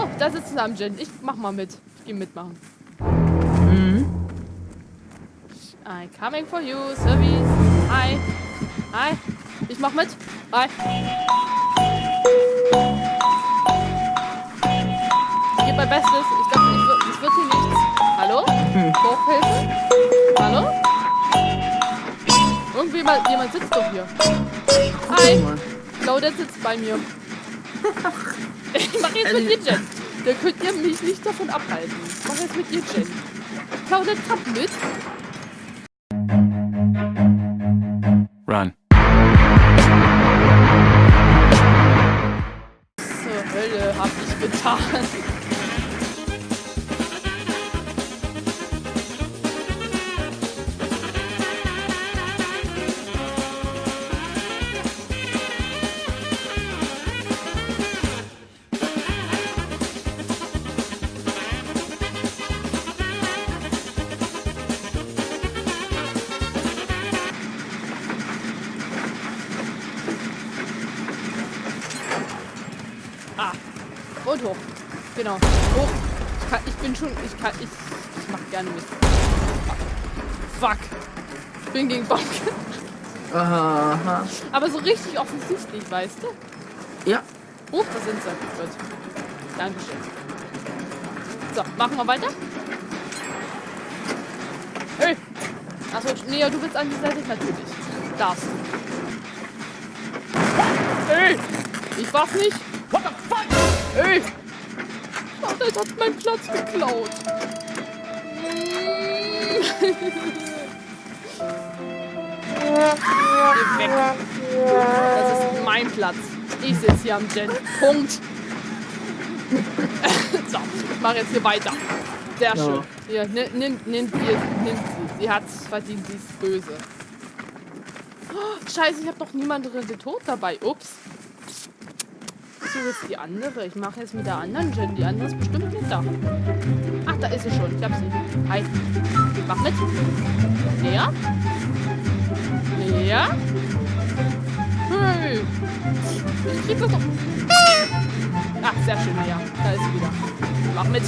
Oh, da sitzt zusammen, Jen. Ich mach mal mit. Ich geh mitmachen. Mhm. I'm coming for you, Service. Hi. Hi. Ich mach mit. Hi. Ich gebe mein Bestes. Ich glaube, ich, es wird hier nichts. Hallo? Hm. Hochhilfe? Hallo? Irgendwie mal, jemand sitzt doch hier. Hi. Claudette sitzt bei mir. Ich mach jetzt Also- mit dir, Jen. Da könnt ihr mich nicht davon abhalten. Ich mach jetzt mit dir, Jen. Claudette kommt mit. Run. Zur Hölle hab ich getan. Ah. Und hoch. Genau. Hoch. Ich, kann, ich bin schon. Ich kann. Ich, ich mach gerne mit. Fuck. Ich bin gegen Baum. Aha. Aber so richtig offensichtlich, weißt du? Ja. Hoch, da sind sie. Gut. Dankeschön. So, machen wir weiter. Hey! Achso, nee, ja, du willst an die Seite natürlich. Darfst du. Hey! Ich war's nicht. Fuck? Hey! Ach, das hat meinen Platz geklaut. Geh weg. Das ist mein Platz. Ich sitze hier am Gen. Punkt. so, ich mache jetzt hier weiter. Sehr Ja. schön. Hier, nimm, nimm, nimm, nimm sie. Sie hat's verdient, sie ist böse. Oh, scheiße, ich habe noch niemanden drin tot dabei. Ups. Suche jetzt die andere. Ich mache jetzt mit der anderen Gen. Die andere ist bestimmt nicht da. Ach, da ist sie schon. Ich hab sie. Hi. Mach mit. Ja? Ja? Hey. Ich krieg das doch. Ach, sehr schön. Na ja, da ist sie wieder. Mach mit.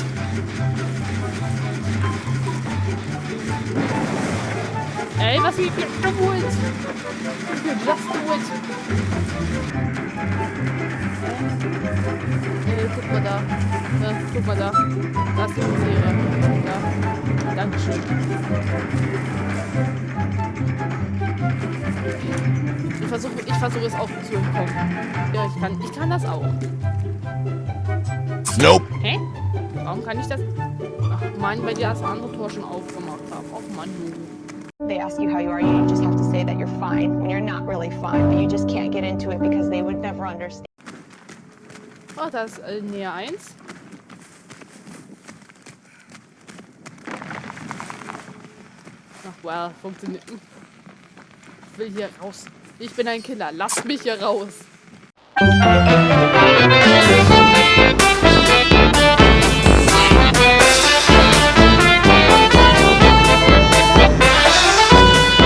Ey, was wie do it? Mal da. Da ist die Misere. Da. Dankeschön. Ich versuche ich versuche es auch zu entkommen. Ja, ich kann, ich kann das auch. Nope. Hä? Warum kann ich das? Ach Mann, weil die das andere Tor schon aufgemacht haben. Ach Mann. They ask you how you are, you just have to say that you're fine when you're not really fine, but you just can't get into it because they would never understand. Oh, da ist äh, näher 1. Ach, well, funktioniert. Ich will hier raus. Ich bin ein Killer. Lasst mich hier raus.